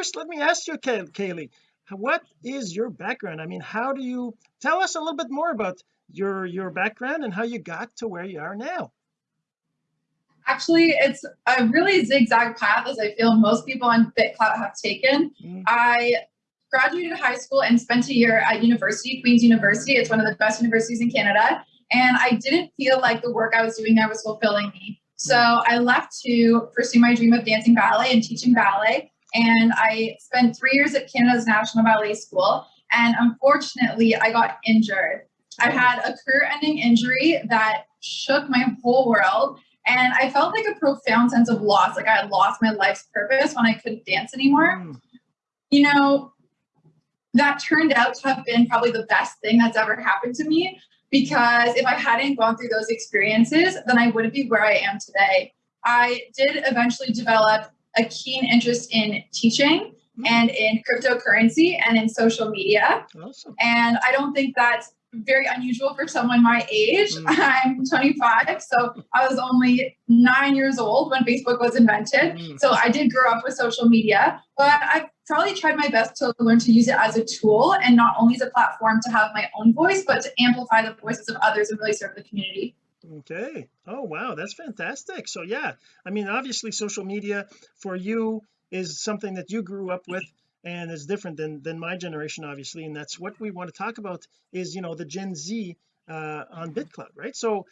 first let me ask you Kay Kaylee what is your background? I mean how do you tell us a little bit more about your your background and how you got to where you are now. Actually it's a really zigzag path as I feel most people on BitClout have taken. Mm. I graduated high school and spent a year at university Queen's University. It's one of the best universities in Canada. And I didn't feel like the work I was doing there was fulfilling me. So. I left to pursue my dream of dancing ballet and teaching ballet and I spent three years at Canada's National Ballet School. And unfortunately, I got injured. I had a career-ending injury that shook my whole world. And I felt like a profound sense of loss, like I had lost my life's purpose when I couldn't dance anymore. Mm. You know, that turned out to have been probably the best thing that's ever happened to me because if I hadn't gone through those experiences, then I wouldn't be where I am today. I did eventually develop a keen interest in teaching mm-hmm. and in cryptocurrency and in social media. Awesome. And I don't think that's very unusual for someone my age. Mm. I'm 25, so I was only nine years old when Facebook was invented. Mm. So I did grow up with social media, but I've probably tried my best to learn to use it as a tool and not only as a platform to have my own voice, but to amplify the voices of others and really serve the community okay. Oh wow. That's fantastic. So yeah I mean obviously social media for you is something that you grew up with and is different than than my generation obviously and that's what we want to talk about is you know the Gen Z uh on BitClout right? So